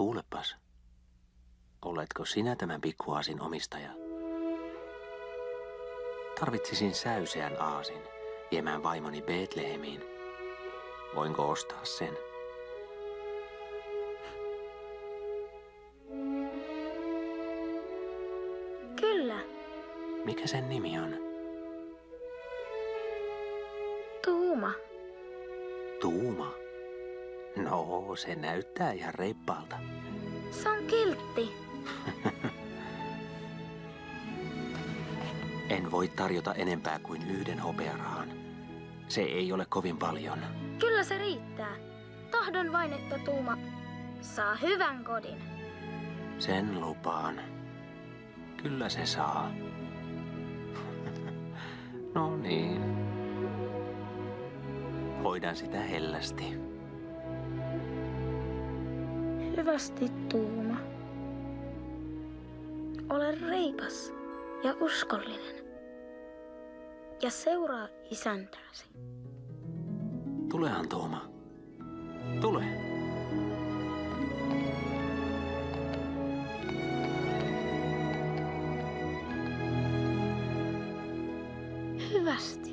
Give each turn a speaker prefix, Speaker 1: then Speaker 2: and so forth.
Speaker 1: Kuulepas. Oletko sinä tämän pikkuaasin omistaja? Tarvitsisin säyseän aasin viemään vaimoni Betlehemiin. Voinko ostaa sen?
Speaker 2: Kyllä,
Speaker 1: Mikä sen nimi on?
Speaker 2: Tuuma.
Speaker 1: Tuuma. No, se näyttää ihan reippaalta.
Speaker 2: Se on kiltti.
Speaker 1: En voi tarjota enempää kuin yhden hopearahan. Se ei ole kovin paljon.
Speaker 2: Kyllä se riittää. Tahdon vain, että Tuuma saa hyvän kodin.
Speaker 1: Sen lupaan. Kyllä se saa. no niin. Hoidan sitä hellästi
Speaker 2: hyvästi tuuma. Ole reipas ja uskollinen ja seuraa isäntääsi.
Speaker 1: Tulehan Tuoma. Tule. Hyvästi.